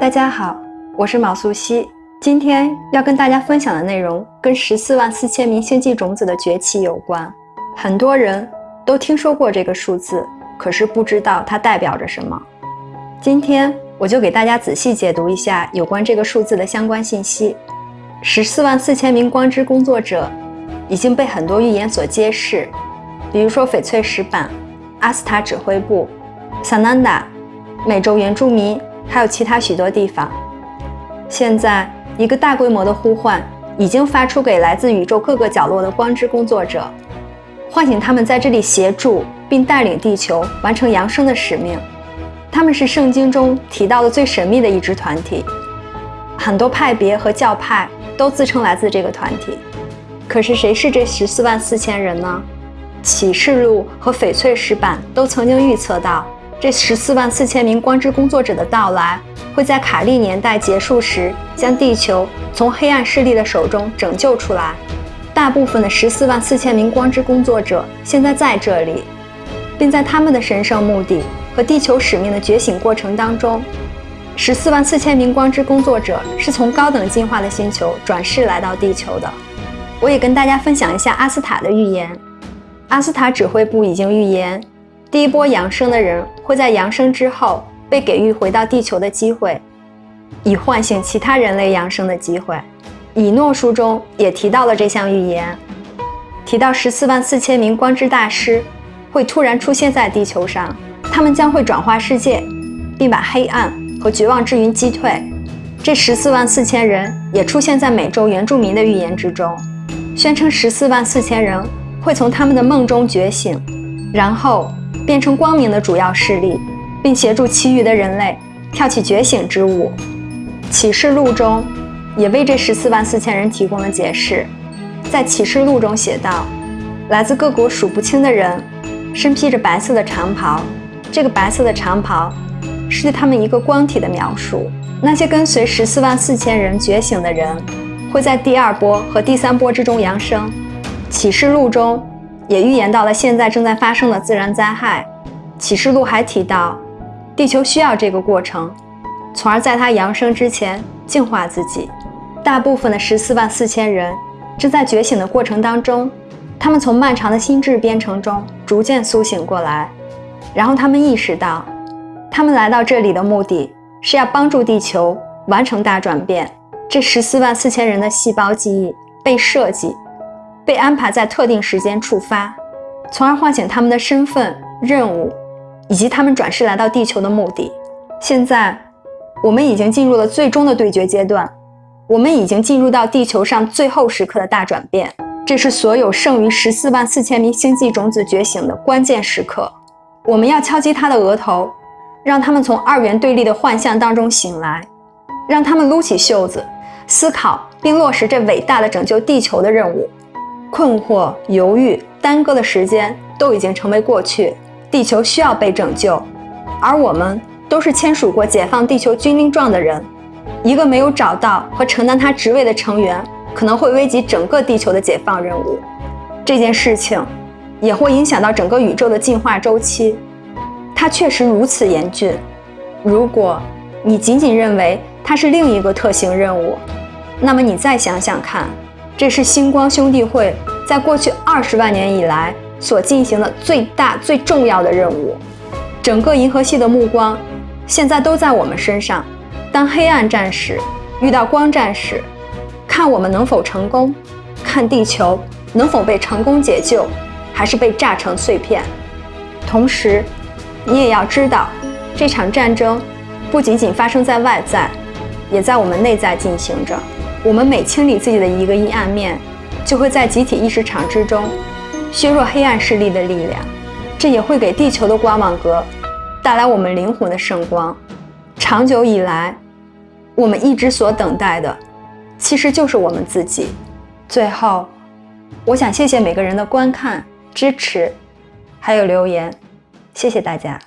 大家好，我是毛素西。今天要跟大家分享的内容跟十四万四千名星际种子的崛起有关。很多人都听说过这个数字，可是不知道它代表着什么。今天我就给大家仔细解读一下有关这个数字的相关信息。十四万四千名光之工作者已经被很多预言所揭示，比如说翡翠石板、阿斯塔指挥部、萨南达、美洲原住民。还有其他许多地方。现在，一个大规模的呼唤已经发出给来自宇宙各个角落的光之工作者，唤醒他们在这里协助并带领地球完成扬升的使命。他们是圣经中提到的最神秘的一支团体，很多派别和教派都自称来自这个团体。可是，谁是这十四万四千人呢？启示录和翡翠石板都曾经预测到。这十四万四千名光之工作者的到来，会在卡利年代结束时将地球从黑暗势力的手中拯救出来。大部分的十四万四千名光之工作者现在在这里，并在他们的神圣目的和地球使命的觉醒过程当中。十四万四千名光之工作者是从高等进化的星球转世来到地球的。我也跟大家分享一下阿斯塔的预言。阿斯塔指挥部已经预言。第一波扬升的人会在扬升之后被给予回到地球的机会，以唤醒其他人类扬升的机会。以诺书中也提到了这项预言，提到十四万四千名光之大师会突然出现在地球上，他们将会转化世界，并把黑暗和绝望之云击退。这十四万四千人也出现在美洲原住民的预言之中，宣称十四万四千人会从他们的梦中觉醒，然后。变成光明的主要势力，并协助其余的人类跳起觉醒之舞。启示录中也为这十四万四千人提供了解释。在启示录中写道：来自各国数不清的人，身披着白色的长袍。这个白色的长袍是对他们一个光体的描述。那些跟随十四万四千人觉醒的人，会在第二波和第三波之中扬升。启示录中。也预言到了现在正在发生的自然灾害。启示录还提到，地球需要这个过程，从而在它扬升之前净化自己。大部分的十四万四千人正在觉醒的过程当中，他们从漫长的心智编程中逐渐苏醒过来，然后他们意识到，他们来到这里的目的是要帮助地球完成大转变。这十四万四千人的细胞记忆被设计。被安排在特定时间触发，从而唤醒他们的身份、任务，以及他们转世来到地球的目的。现在，我们已经进入了最终的对决阶段，我们已经进入到地球上最后时刻的大转变。这是所有剩余十四万四千名星际种子觉醒的关键时刻。我们要敲击他的额头，让他们从二元对立的幻象当中醒来，让他们撸起袖子，思考并落实这伟大的拯救地球的任务。困惑、犹豫、耽搁的时间都已经成为过去。地球需要被拯救，而我们都是签署过解放地球军令状的人。一个没有找到和承担他职位的成员，可能会危及整个地球的解放任务。这件事情也会影响到整个宇宙的进化周期。它确实如此严峻。如果你仅仅认为它是另一个特型任务，那么你再想想看。这是星光兄弟会在过去二十万年以来所进行的最大、最重要的任务。整个银河系的目光现在都在我们身上。当黑暗战士遇到光战士，看我们能否成功，看地球能否被成功解救，还是被炸成碎片。同时，你也要知道，这场战争不仅仅发生在外在，也在我们内在进行着。我们每清理自己的一个阴暗面，就会在集体意识场之中削弱黑暗势力的力量，这也会给地球的光网格带来我们灵魂的圣光。长久以来，我们一直所等待的，其实就是我们自己。最后，我想谢谢每个人的观看、支持，还有留言，谢谢大家。